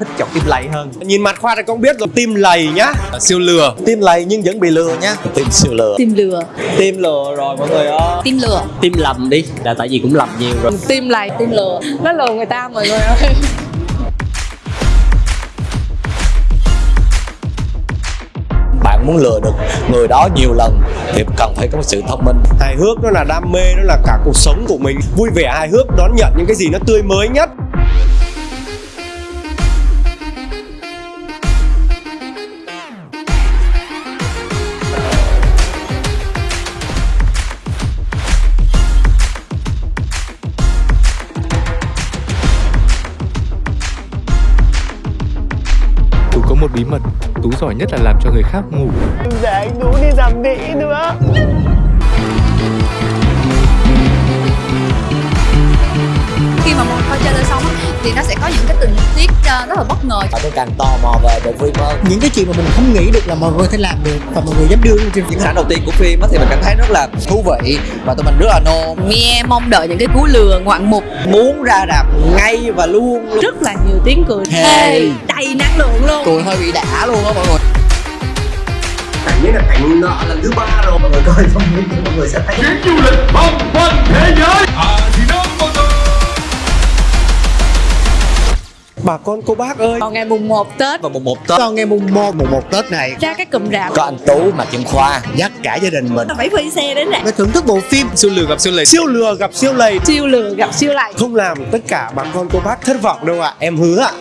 thích chọn tim lầy hơn. Nhìn mặt khoa thì cũng biết rồi tim lầy nhá. Siêu lừa. Tim lầy nhưng vẫn bị lừa nhá. Tim siêu lừa. Tim lừa. Tim lừa rồi mọi người ơi. Tim lừa. Tim lầm đi. Là tại vì cũng lầm nhiều rồi. Tim lầy tim lừa. Nó lừa người ta mọi người ơi. Bạn muốn lừa được người đó nhiều lần thì cần phải có sự thông minh. Hài hước nó là đam mê nó là cả cuộc sống của mình. Vui vẻ hài hước đón nhận những cái gì nó tươi mới nhất có một bí mật Tú giỏi nhất là làm cho người khác ngủ. Khi thì nó sẽ có những cái tình tiết ờ, rất là bất ngờ. Và tôi càng tò mò về bộ phim hơn những cái chuyện mà mình không nghĩ được là mọi người có thể làm được và mọi người dám đưa lên trên những sản đầu tiên của phim á thì mình cảm thấy rất là thú vị. Và tụi mình rất là nôn. Nghe mong đợi những cái cú lừa ngoạn mục. Muốn ra rạp ngay và luôn. Luôn rất là nhiều tiếng cười. Thề đầy năng lượng luôn. Cười hơi bị đã luôn á mọi người. Cảnh ấy là cảnh nợ lần thứ ba rồi. Mọi người coi xong mọi người sẽ thấy bà con cô bác ơi. Vào ngày mùng 1 Tết. Và một một tết. Vào ngày mùng 1 mùng 1 Tết này. Ra cái cụm rạp. Có anh tú mà kim khoa. Dắt cả gia đình mình. Phải phi xe đến rạp. Để thưởng thức bộ phim. Siêu lừa gặp siêu lầy. Siêu lừa gặp siêu lầy. Siêu lừa gặp siêu lầy. Không làm tất cả bà con cô bác thất vọng đâu ạ. Em hứa ạ